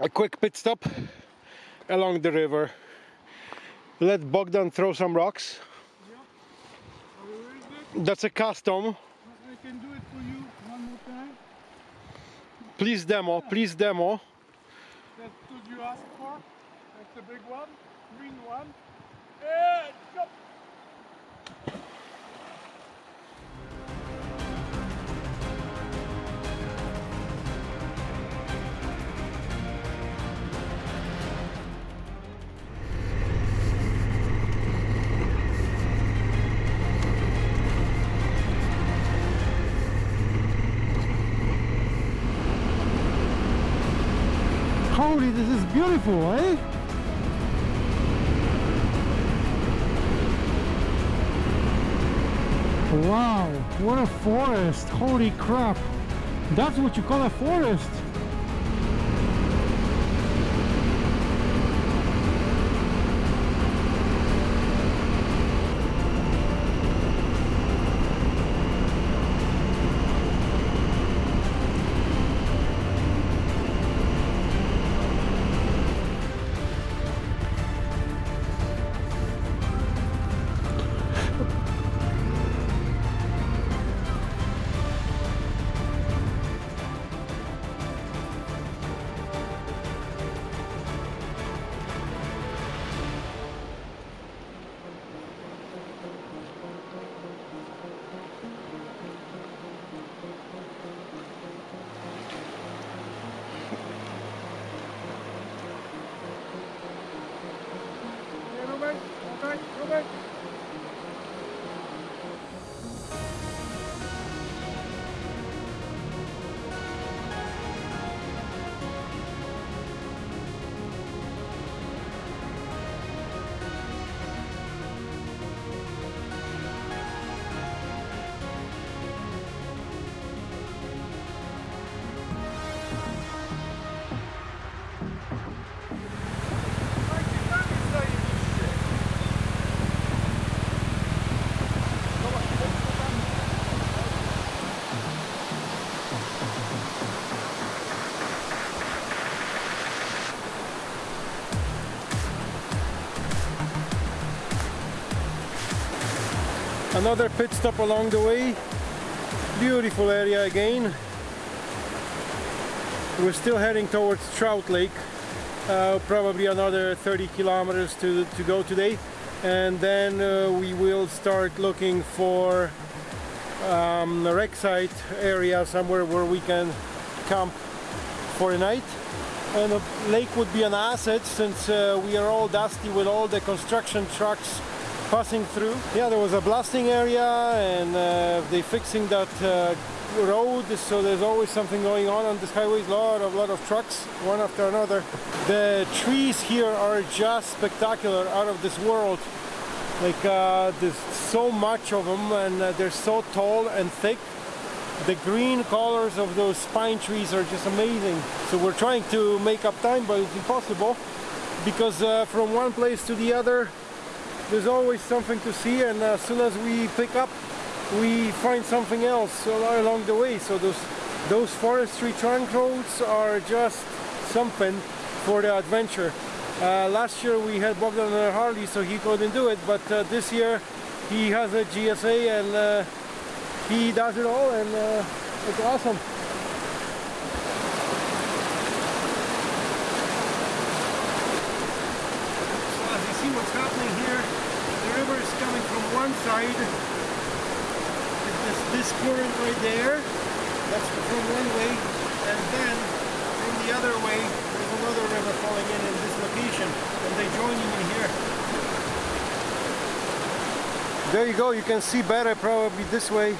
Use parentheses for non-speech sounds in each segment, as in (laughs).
a quick pit stop along the river. Let Bogdan throw some rocks. Ready? That's a custom. I can do it for you one more time. Please demo, please demo. That's what you asked for. That's the big one, green one. And go. Beautiful, eh? Wow, what a forest! Holy crap! That's what you call a forest! Another pit stop along the way. Beautiful area again. We're still heading towards Trout Lake. Uh, probably another 30 kilometers to, to go today. And then uh, we will start looking for um, a rec site area somewhere where we can camp for a night. And the lake would be an asset since uh, we are all dusty with all the construction trucks passing through. Yeah, there was a blasting area and uh, they fixing that uh, road, so there's always something going on on this highway. A lot of lot of trucks, one after another. The trees here are just spectacular, out of this world. Like uh, there's so much of them, and uh, they're so tall and thick. The green colors of those pine trees are just amazing. So we're trying to make up time, but it's impossible because uh, from one place to the other, there's always something to see and as soon as we pick up we find something else along the way. So those those forestry trunk roads are just something for the adventure. Uh, last year we had Bogdan on a Harley so he couldn't do it but uh, this year he has a GSA and uh, he does it all and uh, it's awesome So as you see what's happening here, the river is coming from one side. There's this current right there, that's from one way, and then from the other way, there's another river falling in in this location, and they joining in here. There you go, you can see better probably this way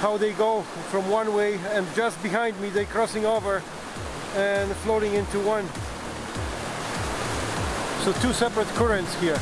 how they go from one way and just behind me they crossing over and floating into one. So two separate currents here.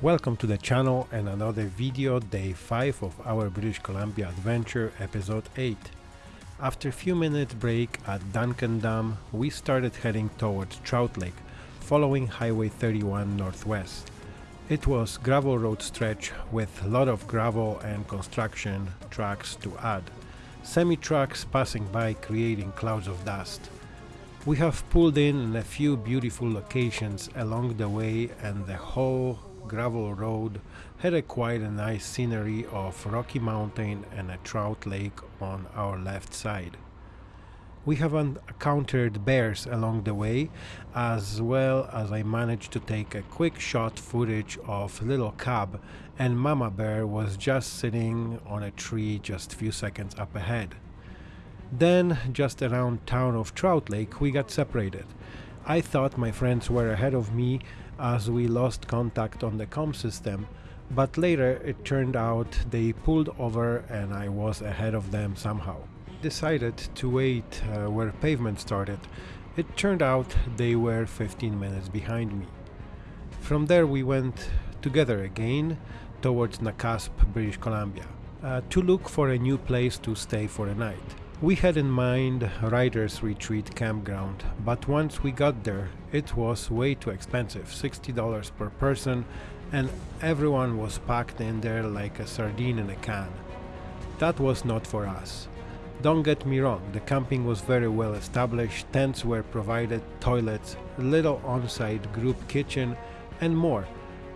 Welcome to the channel and another video, day 5 of our British Columbia adventure, episode 8. After a few minutes break at Duncan Dam, we started heading towards Trout Lake, following Highway 31 northwest. It was gravel road stretch with a lot of gravel and construction tracks to add. Semi-trucks passing by creating clouds of dust. We have pulled in in a few beautiful locations along the way and the whole gravel road had a quite a nice scenery of Rocky Mountain and a trout lake on our left side. We have encountered bears along the way as well as I managed to take a quick shot footage of little cub and mama bear was just sitting on a tree just few seconds up ahead. Then just around town of Trout Lake we got separated. I thought my friends were ahead of me as we lost contact on the com system, but later it turned out they pulled over and I was ahead of them somehow. Decided to wait uh, where pavement started. It turned out they were 15 minutes behind me. From there we went together again towards Nakusp, British Columbia, uh, to look for a new place to stay for a night. We had in mind Riders Retreat campground, but once we got there, it was way too expensive $60 per person, and everyone was packed in there like a sardine in a can. That was not for us. Don't get me wrong, the camping was very well established, tents were provided, toilets, little on site group kitchen, and more.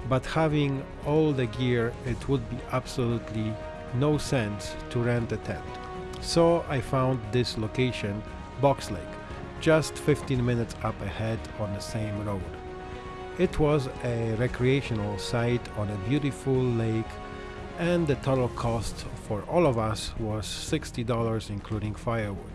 But having all the gear, it would be absolutely no sense to rent a tent. So I found this location, Box Lake, just 15 minutes up ahead on the same road. It was a recreational site on a beautiful lake and the total cost for all of us was $60 including firewood.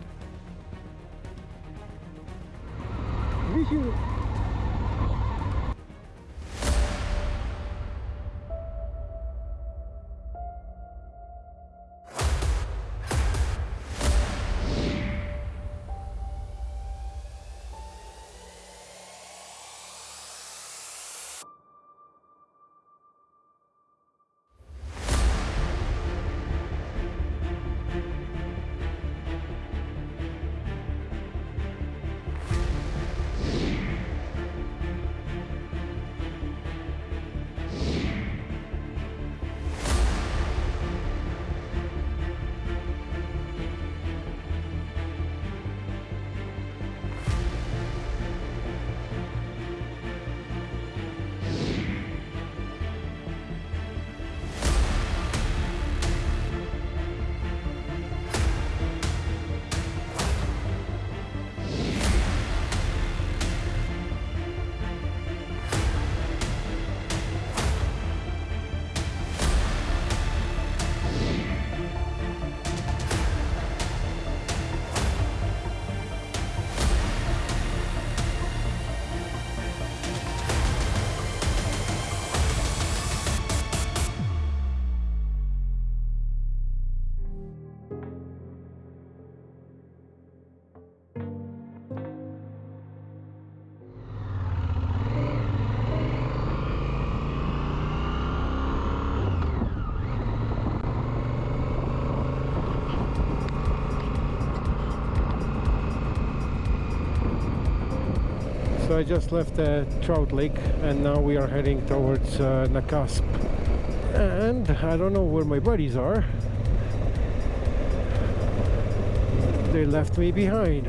I just left uh, Trout Lake and now we are heading towards uh, Nakusp. And I don't know where my buddies are. They left me behind.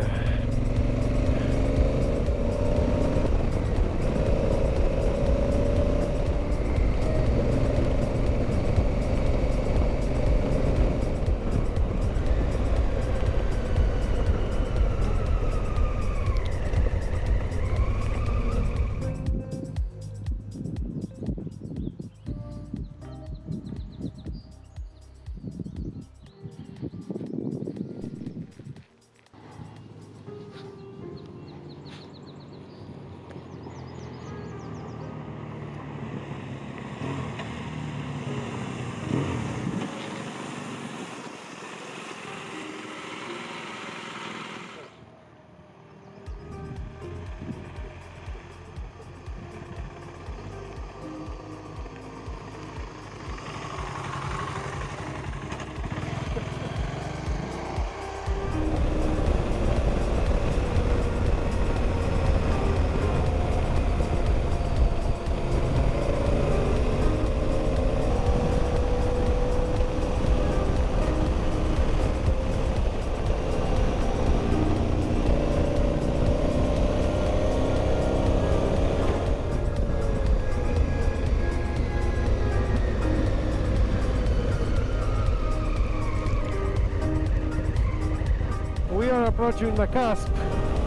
Approaching Nakusp.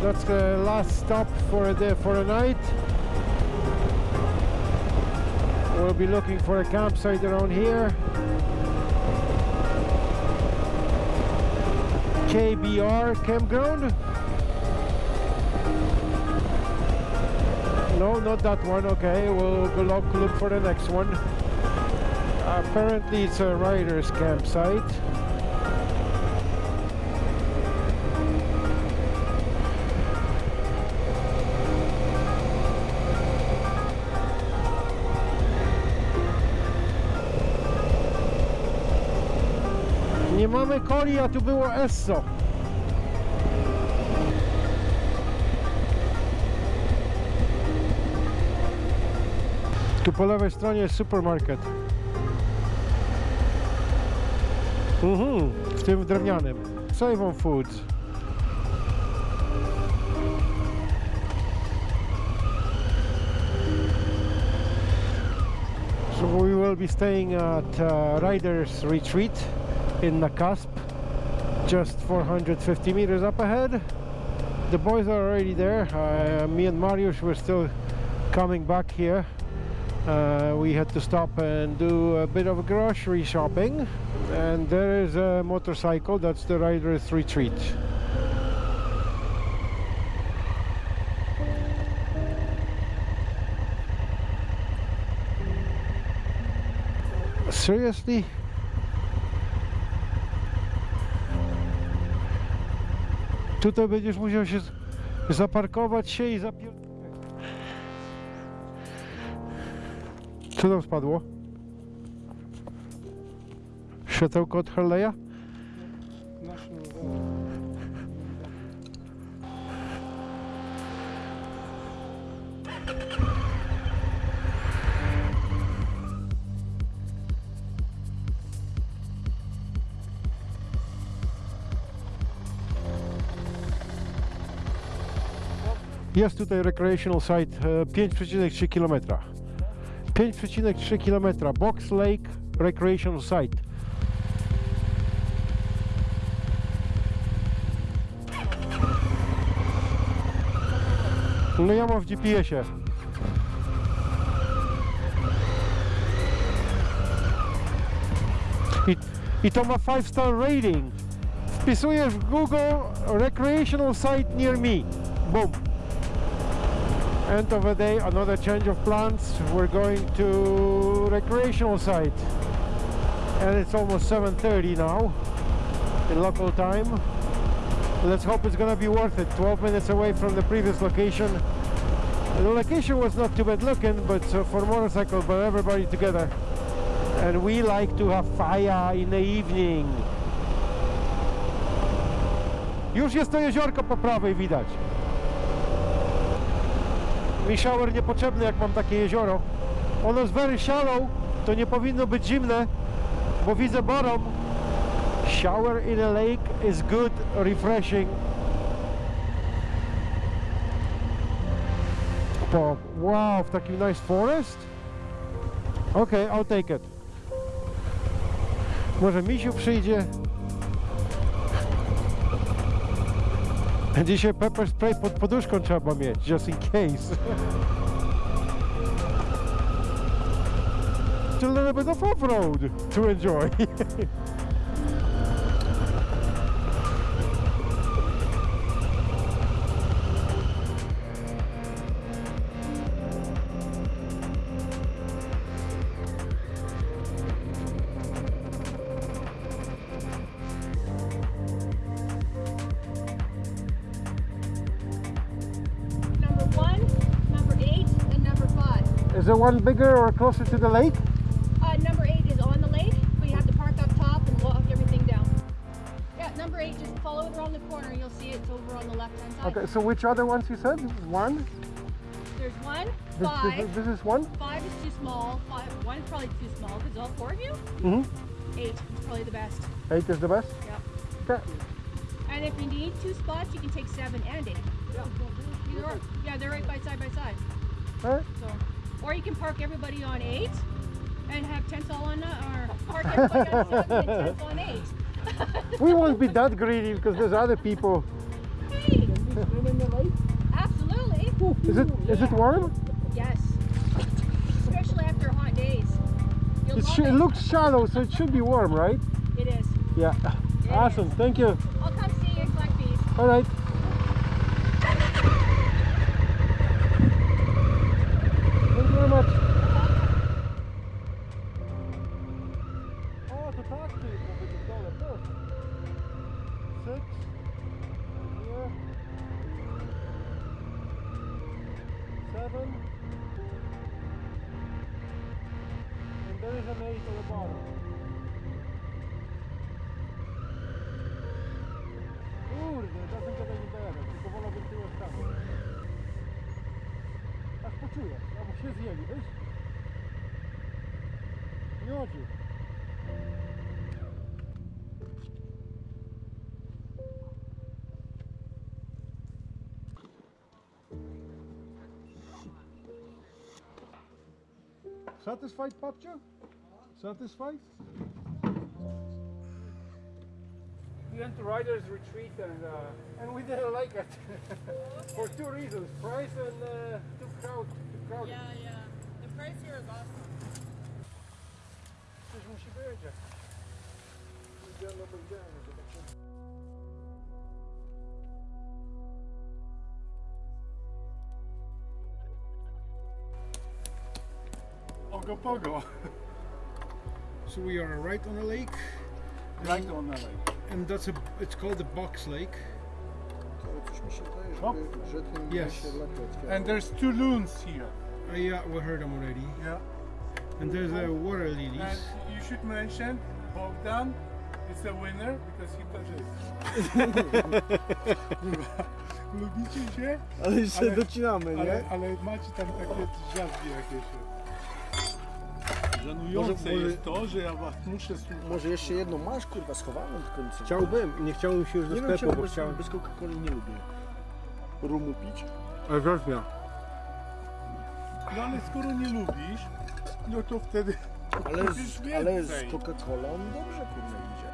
That's the last stop for the for a night. We'll be looking for a campsite around here. KBR campground. No, not that one. Okay, we'll go look, look for the next one. Apparently, it's a rider's campsite. Mamy coli, a tu było Esso. Tu po lewej stronie jest supermarket. Mhm, w tym drewnianym. Save on Foods. So we will be staying at uh, Riders Retreat in the Nakusp, just 450 meters up ahead. The boys are already there. Uh, me and Mariusz were still coming back here. Uh, we had to stop and do a bit of grocery shopping. And there is a motorcycle, that's the Riders Retreat. Seriously? Tutaj będziesz musiał się zaparkować się i zapier... Co tam spadło? Światełko od Harley'a? Jest tutaj recreational site e, 5,3 km. 5,3 km Box Lake Recreational Site. No ja mam w GPS-ie. I, I to ma 5 star rating. Wpisujesz w Google Recreational Site near me. Boom. End of the day, another change of plans. We're going to recreational site. And it's almost 7.30 now in local time. Let's hope it's gonna be worth it. 12 minutes away from the previous location. The location was not too bad looking, but uh, for motorcycle, but everybody together. And we like to have fire in the evening. Już jest to jeziorko po prawej widać. Mi shower niepotrzebny jak mam takie jezioro. Ono jest very shallow, to nie powinno być zimne, bo widzę bottom. Shower in a lake is good, refreshing. Wow, w takim nice forest? Okay, I'll take it. Może misiu przyjdzie. Dzisiaj pepper spray pod poduszką trzeba mieć, just in case. It's a little bit of off-road to enjoy. One bigger or closer to the lake? Uh, number eight is on the lake, but you have to park up top and walk everything down. Yeah, number eight, just follow it around the corner. You'll see it's over on the left hand side. Okay, so which other ones you said? One? There's one, This, five. this, is- this is one? Five is too small. Five, one is probably too small because all four of you. Mm-hmm. Eight is probably the best. Eight is the best? Yep. Okay. And if you need two spots, you can take seven and eight. Yeah. Yeah, they're right by side by side. Alright. So, or you can park everybody on eight and have tents all on, uh, or park everybody on seven and tents on eight. (laughs) We won't be that greedy because there's other people swim in the lake? Absolutely. Is it is it warm? Yes. Especially after hot days. It, it looks shallow, so it should be warm, right? It is. Yeah. It (laughs) Awesome. is. Thank you. I'll come see you collect these. All right. Aż albo się zjeli, wiesz? Miodziu. Satisfied, Papcia? Satisfied? We went to Riders Retreat and uh, and we didn't like it (laughs) for two reasons: price and uh, too crowd, too crowded. Yeah, yeah. The price here is awesome. Coś musi być. jak- Idziemy, pójdziemy, zobaczymy. Ogopogo. So we are right on a lake, Right on the lake. and that's a. It's called the Box Lake. Ale coś mi się wydaje, No. że, że tym Yes. się lepiej otwiera. And there's two loons here. Uh, yeah, we heard them already. Yeah. And there's uh, water And you should mention Bogdan is the winner because he touches. (laughs) Lubicie się? Ale jeszcze Ale- docinamy, nie? Ale, ale macie tam takie drzazgi jakieś. Żenujące Może- może- jest to, że ja was muszę słuchać. Może jeszcze jedną masz, kurwa, schowaną tylko nic. Chciałbym, nie chciałbym się już do Nie wiem, sklepu, czemu bo bez, chciałem. bez Coca-Coli nie lubię. Rumu pić? Ale wreszcie. No ale skoro nie lubisz, no to wtedy Ale z, ale z. Coca-Colą dobrze, kurwa, idzie.